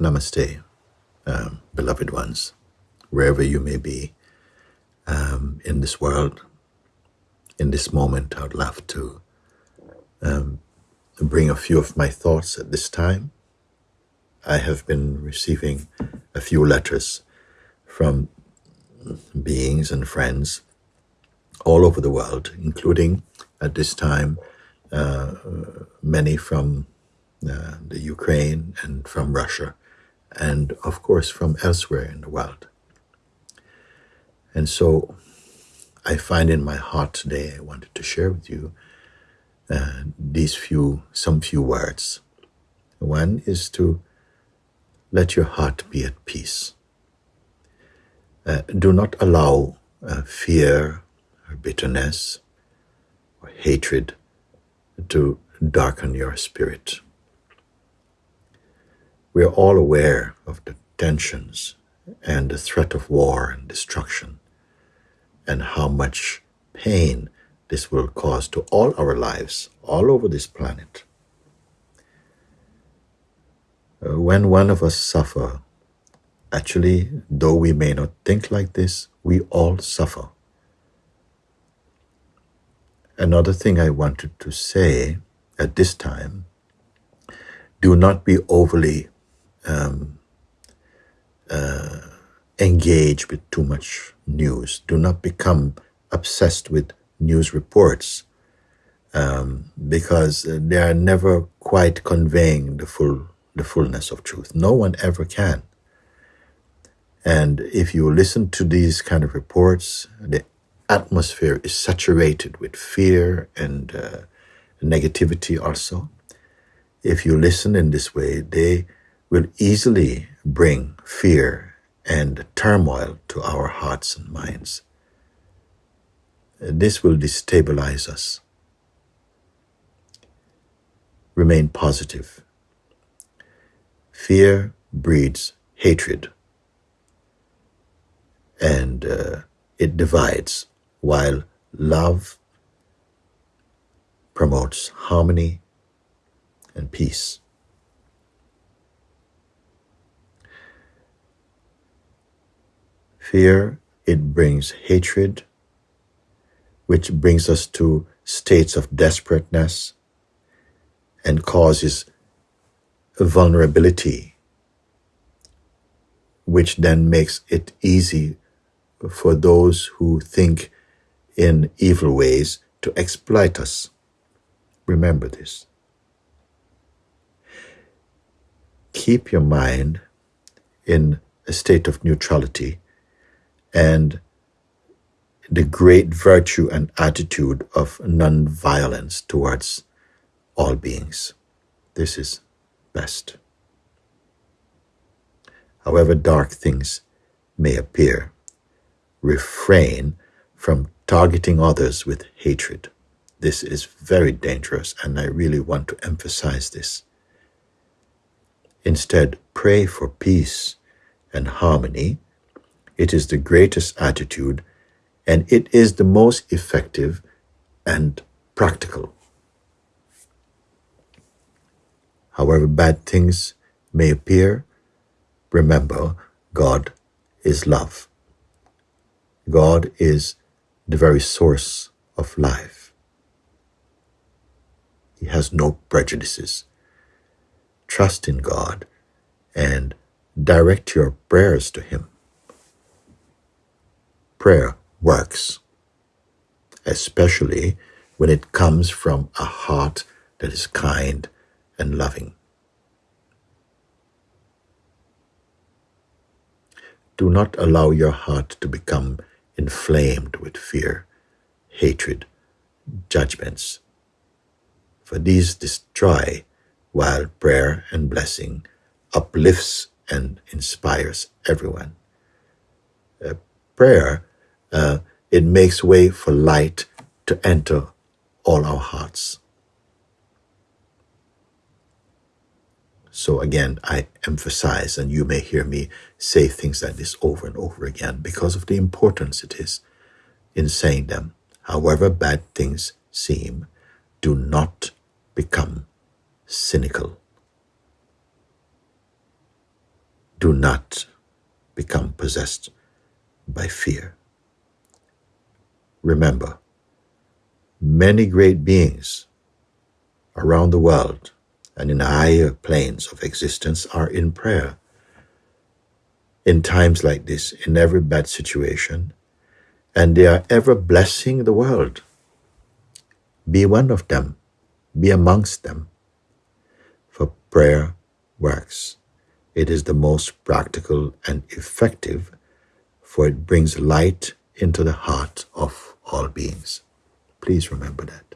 Namaste, um, beloved ones, wherever you may be um, in this world. In this moment, I would love to um, bring a few of my thoughts at this time. I have been receiving a few letters from beings and friends all over the world, including at this time uh, many from uh, the Ukraine and from Russia, and of course from elsewhere in the world. And so I find in my heart today, I wanted to share with you uh, these few, some few words. One is to let your heart be at peace. Uh, do not allow uh, fear or bitterness or hatred to darken your spirit. We are all aware of the tensions and the threat of war and destruction, and how much pain this will cause to all our lives, all over this planet. Uh, when one of us suffer, actually, though we may not think like this, we all suffer. Another thing I wanted to say at this time do not be overly um, uh, engaged with too much news. Do not become obsessed with news reports um, because they are never quite conveying the full the fullness of truth. No one ever can. And if you listen to these kind of reports, the atmosphere is saturated with fear and uh, negativity also. If you listen in this way, they will easily bring fear and turmoil to our hearts and minds. This will destabilize us. Remain positive. Fear breeds hatred and uh, it divides, while love promotes harmony and peace. Fear, it brings hatred, which brings us to states of desperateness and causes vulnerability, which then makes it easy for those who think in evil ways to exploit us. Remember this. Keep your mind in a state of neutrality and the great virtue and attitude of non-violence towards all beings. This is best. However dark things may appear, refrain from targeting others with hatred. This is very dangerous, and I really want to emphasize this. Instead, pray for peace and harmony. It is the greatest attitude, and it is the most effective and practical. However bad things may appear, remember God is love. God is the very source of life. He has no prejudices. Trust in God and direct your prayers to Him. Prayer works, especially when it comes from a heart that is kind and loving. Do not allow your heart to become inflamed with fear, hatred, judgments, for these destroy, while prayer and blessing uplifts and inspires everyone. Uh, prayer, uh, it makes way for light to enter all our hearts. So again, I emphasize, and you may hear me say things like this over and over again because of the importance it is in saying them. However bad things seem, do not become cynical. do not become possessed by fear. Remember, many great beings around the world and in higher planes of existence are in prayer. In times like this, in every bad situation, and they are ever blessing the world. Be one of them, be amongst them. For prayer works. It is the most practical and effective, for it brings light into the heart of all beings. Please remember that.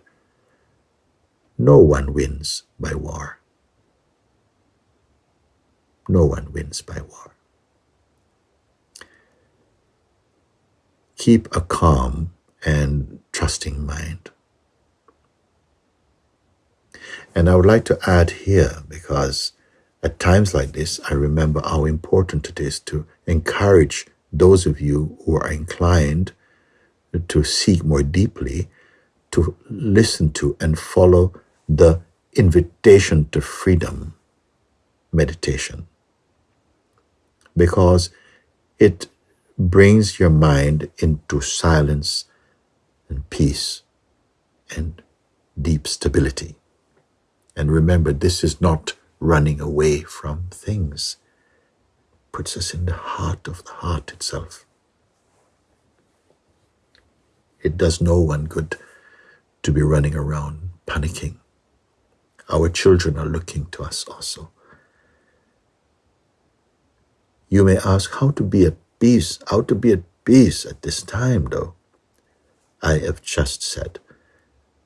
No one wins by war. No one wins by war. Keep a calm and trusting mind. And I would like to add here, because at times like this, I remember how important it is to encourage those of you who are inclined to seek more deeply, to listen to and follow the invitation to freedom meditation. Because it brings your mind into silence and peace and deep stability. And remember, this is not running away from things. It puts us in the heart of the heart itself. It does no one good to be running around panicking. Our children are looking to us also. You may ask how to be at peace, how to be at peace at this time, though. I have just said,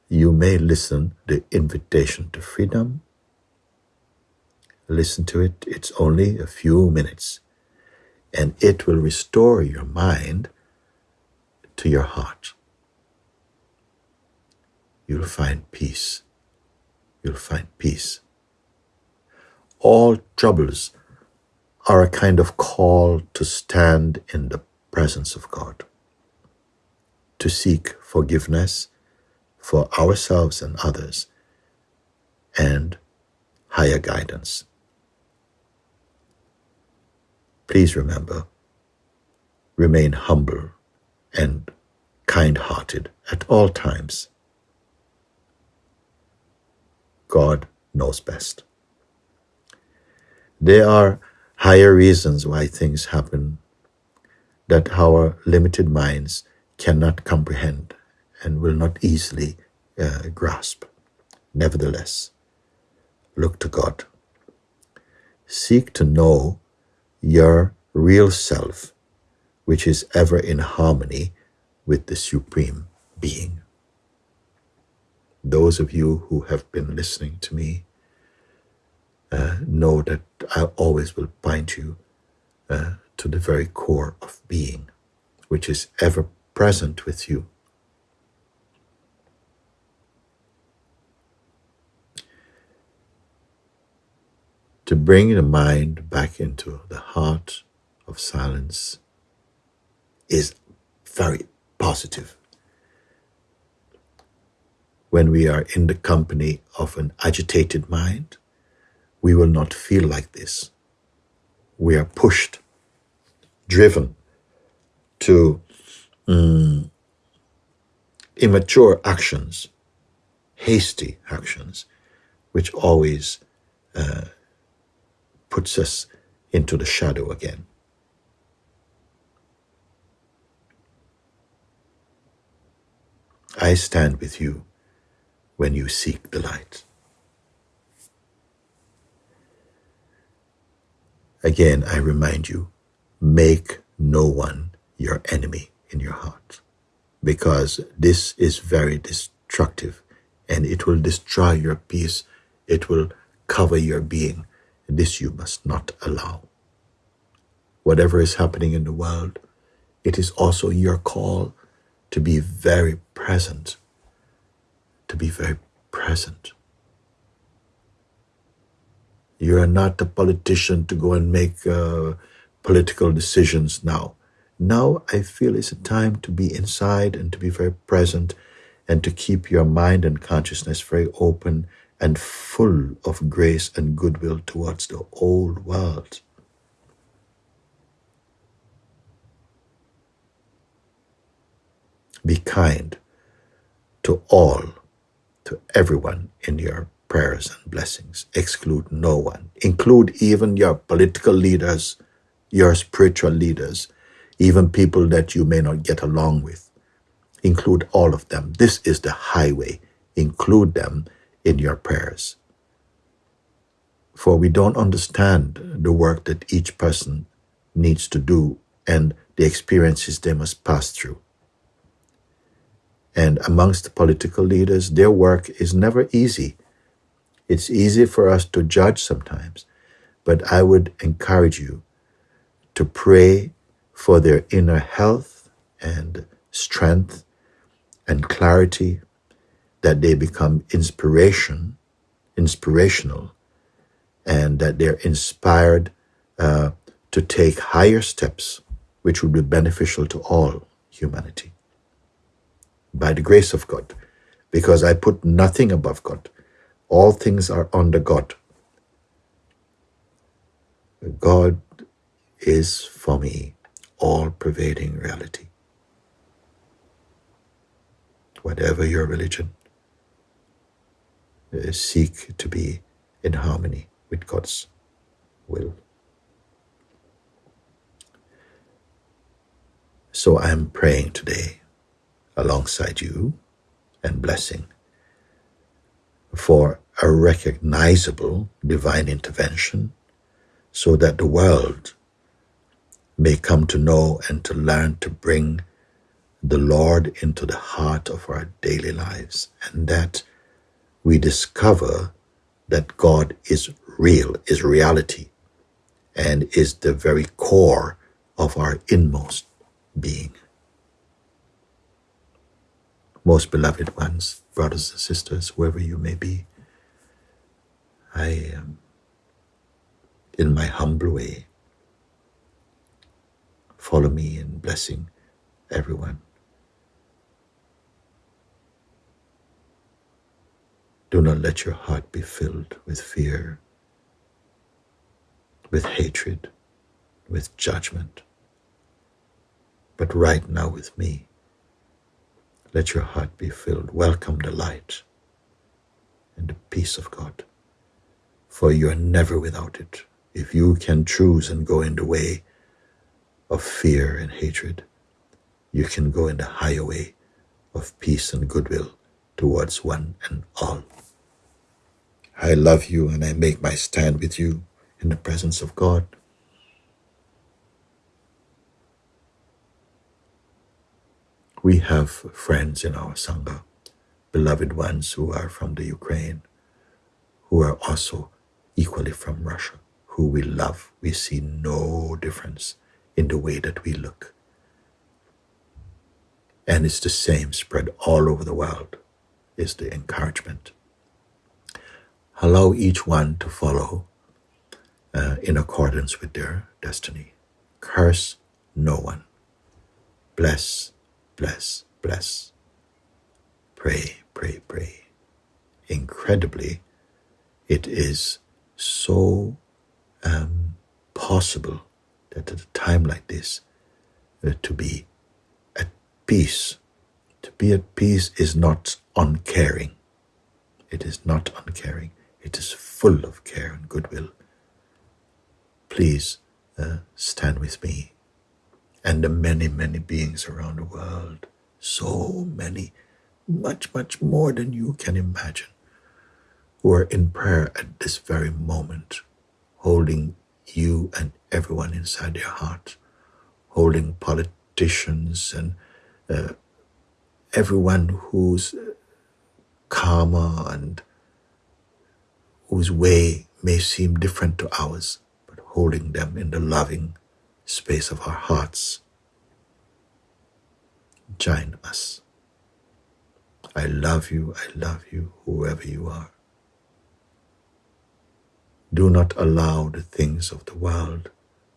you may listen the invitation to freedom. Listen to it, it's only a few minutes, and it will restore your mind to your heart you'll find peace. You'll find peace. All troubles are a kind of call to stand in the presence of God, to seek forgiveness for ourselves and others, and higher guidance. Please remember, remain humble and kind hearted at all times God knows best. There are higher reasons why things happen that our limited minds cannot comprehend and will not easily uh, grasp. Nevertheless, look to God. Seek to know your real self, which is ever in harmony with the Supreme Being those of you who have been listening to me uh, know that I always will point you uh, to the very core of being, which is ever present with you. To bring the mind back into the heart of silence is very positive when we are in the company of an agitated mind, we will not feel like this. We are pushed, driven to um, immature actions, hasty actions, which always uh, puts us into the shadow again. I stand with you when you seek the light. Again, I remind you make no one your enemy in your heart because this is very destructive and it will destroy your peace. It will cover your being. This you must not allow. Whatever is happening in the world, it is also your call to be very present to be very present. You are not a politician to go and make uh, political decisions now. Now I feel it's a time to be inside and to be very present and to keep your mind and consciousness very open and full of grace and goodwill towards the old world. Be kind to all to everyone in your prayers and blessings. Exclude no one. Include even your political leaders, your spiritual leaders, even people that you may not get along with. Include all of them. This is the highway. Include them in your prayers. For we don't understand the work that each person needs to do and the experiences they must pass through. And amongst political leaders, their work is never easy. It's easy for us to judge sometimes, but I would encourage you to pray for their inner health and strength and clarity, that they become inspiration, inspirational, and that they're inspired uh, to take higher steps which would be beneficial to all humanity. By the grace of God, because I put nothing above God, all things are under God. God is for me all pervading reality. Whatever your religion, uh, seek to be in harmony with God's will. So I am praying today alongside you and blessing for a recognizable divine intervention so that the world may come to know and to learn to bring the Lord into the heart of our daily lives and that we discover that God is real, is reality, and is the very core of our inmost being. Most beloved ones, brothers and sisters, whoever you may be, I am in my humble way. Follow me in blessing everyone. Do not let your heart be filled with fear, with hatred, with judgment. But right now with me, let your heart be filled. Welcome the light and the peace of God, for you are never without it. If you can choose and go in the way of fear and hatred, you can go in the higher way of peace and goodwill towards one and all. I love you and I make my stand with you in the presence of God. We have friends in our Sangha, beloved ones who are from the Ukraine, who are also equally from Russia, who we love. We see no difference in the way that we look. And it's the same spread all over the world, is the encouragement. Allow each one to follow uh, in accordance with their destiny. Curse no one. Bless, bless, bless. Pray, pray, pray. Incredibly, it is so um, possible that at a time like this, uh, to be at peace. To be at peace is not uncaring. It is not uncaring. It is full of care and goodwill. Please uh, stand with me and the many, many beings around the world. So many, much, much more than you can imagine, who are in prayer at this very moment, holding you and everyone inside their heart, holding politicians and uh, everyone whose karma and whose way may seem different to ours, but holding them in the loving space of our hearts. Join us. I love you, I love you, whoever you are. Do not allow the things of the world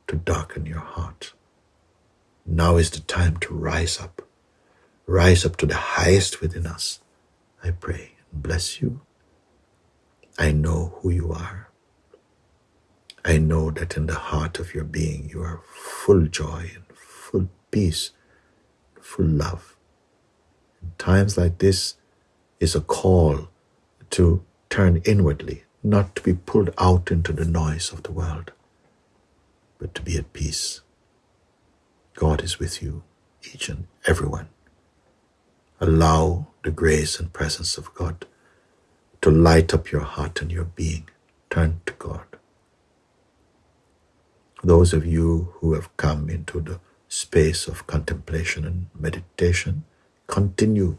to darken your heart. Now is the time to rise up. Rise up to the highest within us. I pray and bless you I know who you are. I know that in the heart of your being you are full joy and full peace, full love. times like this is a call to turn inwardly, not to be pulled out into the noise of the world, but to be at peace. God is with you, each and every one. Allow the grace and presence of God to light up your heart and your being. Turn to God. Those of you who have come into the space of contemplation and meditation, continue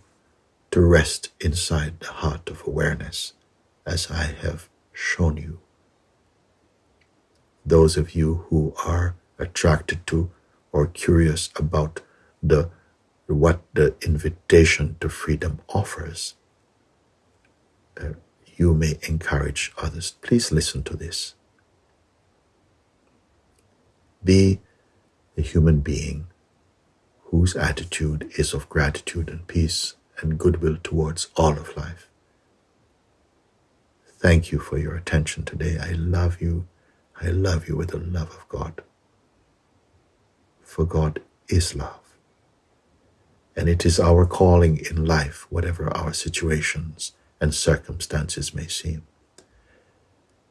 to rest inside the heart of awareness as I have shown you. Those of you who are attracted to or curious about the what the invitation to freedom offers, uh, you may encourage others. Please listen to this. Be a human being whose attitude is of gratitude and peace and goodwill towards all of life. Thank you for your attention today. I love you. I love you with the love of God. For God is love. And it is our calling in life, whatever our situations and circumstances may seem.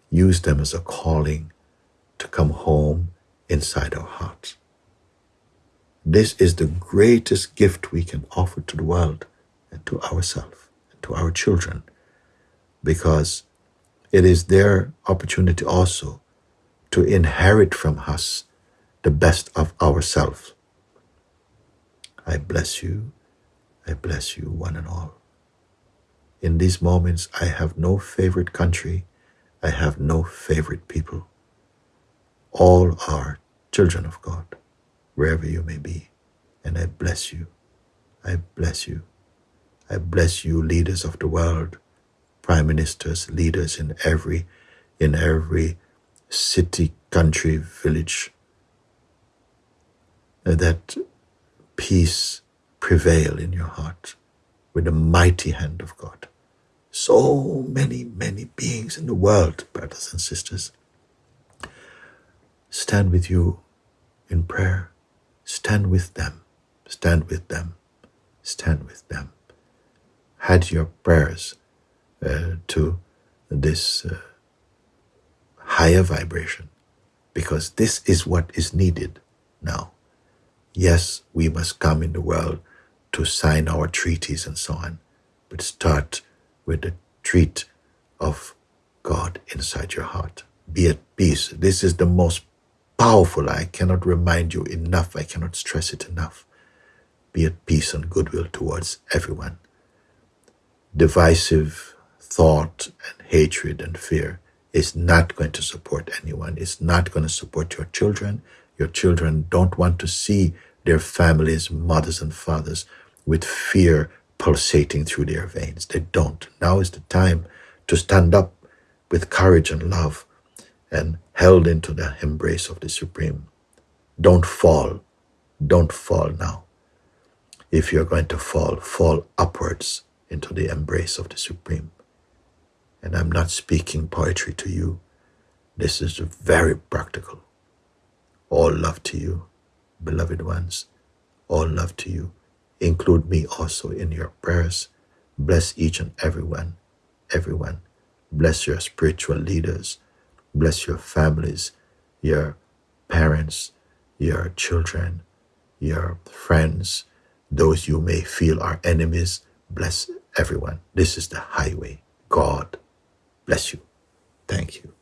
Use them as a calling to come home inside our hearts. This is the greatest gift we can offer to the world and to ourselves and to our children because it is their opportunity also to inherit from us the best of ourselves. I bless you. I bless you, one and all. In these moments, I have no favorite country. I have no favorite people. All are children of God, wherever you may be. And I bless you. I bless you. I bless you, leaders of the world, prime ministers, leaders in every in every city, country, village, that peace prevail in your heart with the mighty hand of God. So many, many beings in the world, brothers and sisters, stand with you in prayer. Stand with them. Stand with them. Stand with them. Add your prayers uh, to this uh, higher vibration because this is what is needed now. Yes, we must come in the world to sign our treaties and so on, but start with the treat of God inside your heart. Be at peace. This is the most powerful. I cannot remind you enough. I cannot stress it enough. Be at peace and goodwill towards everyone. Divisive thought and hatred and fear is not going to support anyone. It's not going to support your children. Your children don't want to see their families, mothers and fathers, with fear pulsating through their veins. They don't. Now is the time to stand up with courage and love and held into the embrace of the Supreme. Don't fall. Don't fall now. If you're going to fall, fall upwards into the embrace of the Supreme. And I'm not speaking poetry to you. This is very practical. All love to you, beloved ones. All love to you. Include me also in your prayers. Bless each and everyone, everyone. Bless your spiritual leaders. Bless your families, your parents, your children, your friends, those you may feel are enemies. Bless everyone. This is the highway. God bless you. Thank you.